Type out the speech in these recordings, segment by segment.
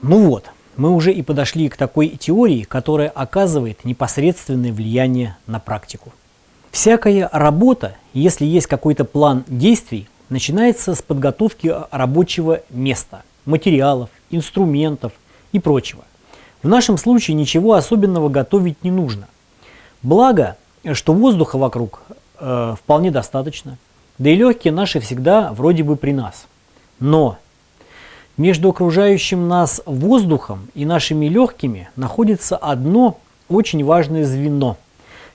Ну вот, мы уже и подошли к такой теории, которая оказывает непосредственное влияние на практику. Всякая работа, если есть какой-то план действий, начинается с подготовки рабочего места, материалов, инструментов и прочего. В нашем случае ничего особенного готовить не нужно. Благо, что воздуха вокруг э, вполне достаточно, да и легкие наши всегда вроде бы при нас. Но между окружающим нас воздухом и нашими легкими находится одно очень важное звено,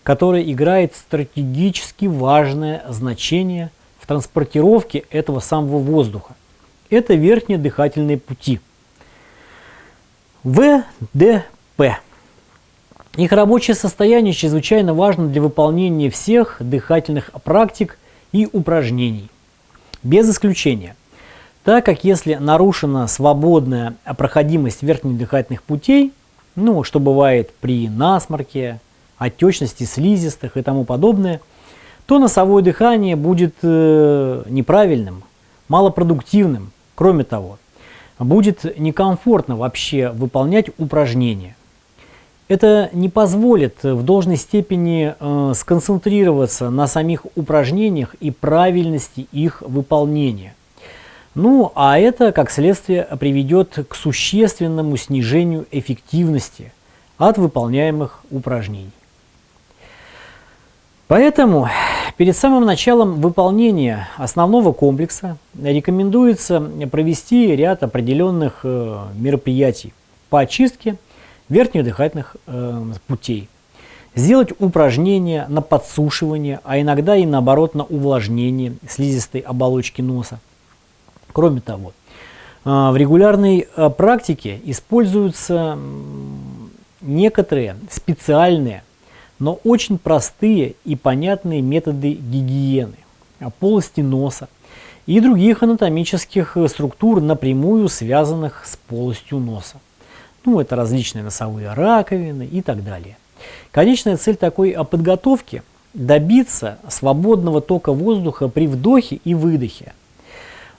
которое играет стратегически важное значение в транспортировке этого самого воздуха. Это верхние дыхательные пути. ВДП. Их рабочее состояние чрезвычайно важно для выполнения всех дыхательных практик и упражнений. Без исключения. Так как если нарушена свободная проходимость верхних дыхательных путей, ну, что бывает при насморке, отечности слизистых и тому подобное, то носовое дыхание будет э, неправильным, малопродуктивным. Кроме того, будет некомфортно вообще выполнять упражнения. Это не позволит в должной степени э, сконцентрироваться на самих упражнениях и правильности их выполнения. Ну, а это, как следствие, приведет к существенному снижению эффективности от выполняемых упражнений. Поэтому перед самым началом выполнения основного комплекса рекомендуется провести ряд определенных э, мероприятий по очистке верхних дыхательных э, путей. Сделать упражнения на подсушивание, а иногда и наоборот на увлажнение слизистой оболочки носа. Кроме того, э, в регулярной э, практике используются некоторые специальные, но очень простые и понятные методы гигиены полости носа и других анатомических структур, напрямую связанных с полостью носа. Ну, это различные носовые раковины и так далее. Конечная цель такой подготовки – добиться свободного тока воздуха при вдохе и выдохе, а,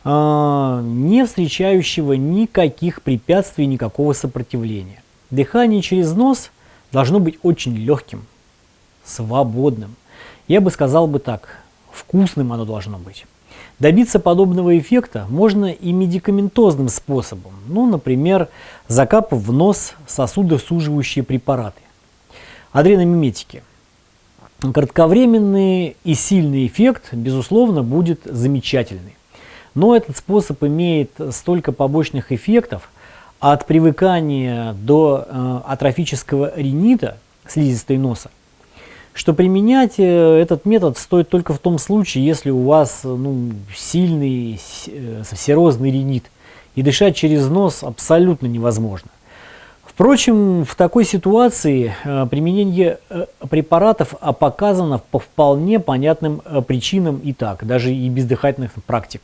не встречающего никаких препятствий, никакого сопротивления. Дыхание через нос должно быть очень легким, свободным. Я бы сказал бы так, вкусным оно должно быть. Добиться подобного эффекта можно и медикаментозным способом, ну, например, закапав в нос сосудосуживающие препараты. Адреномиметики. Кратковременный и сильный эффект, безусловно, будет замечательный. Но этот способ имеет столько побочных эффектов, от привыкания до э, атрофического ринита, слизистой носа, что применять э, этот метод стоит только в том случае, если у вас ну, сильный э, серозный ринит, и дышать через нос абсолютно невозможно. Впрочем, в такой ситуации применение препаратов показано по вполне понятным причинам и так, даже и без дыхательных практик.